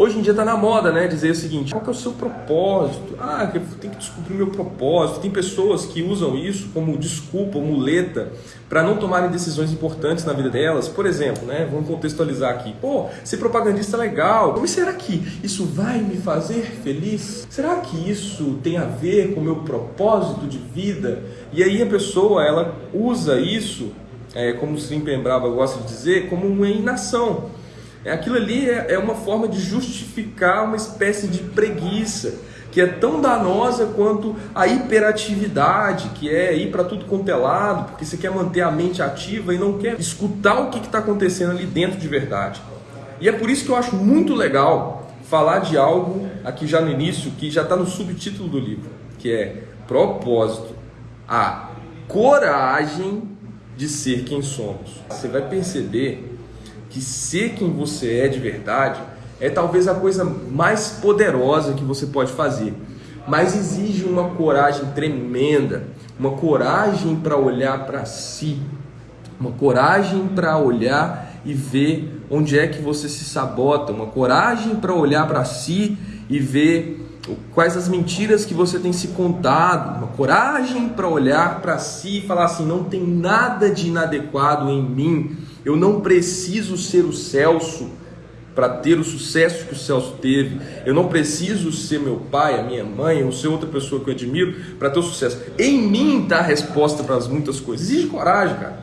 Hoje em dia tá na moda, né? Dizer o seguinte: qual que é o seu propósito? Ah, eu tenho que descobrir meu propósito. Tem pessoas que usam isso como desculpa, muleta, para não tomarem decisões importantes na vida delas. Por exemplo, né? Vamos contextualizar aqui. Pô, ser propagandista é legal. Mas será que isso vai me fazer feliz? Será que isso tem a ver com o meu propósito de vida? E aí a pessoa, ela usa isso, é, como o Slim Brava gosta de dizer, como uma inação. É, aquilo ali é, é uma forma de justificar uma espécie de preguiça que é tão danosa quanto a hiperatividade, que é ir para tudo quanto é lado, porque você quer manter a mente ativa e não quer escutar o que está acontecendo ali dentro de verdade. E é por isso que eu acho muito legal falar de algo aqui já no início, que já está no subtítulo do livro, que é propósito, a coragem de ser quem somos. Você vai perceber que ser quem você é de verdade é talvez a coisa mais poderosa que você pode fazer. Mas exige uma coragem tremenda, uma coragem para olhar para si, uma coragem para olhar e ver onde é que você se sabota, uma coragem para olhar para si e ver quais as mentiras que você tem se contado, uma coragem para olhar para si e falar assim: não tem nada de inadequado em mim, eu não preciso ser o Celso para ter o sucesso que o Celso teve. Eu não preciso ser meu pai, a minha mãe, ou ser outra pessoa que eu admiro para ter o sucesso. Em mim está a resposta para as muitas coisas. Exige coragem, cara.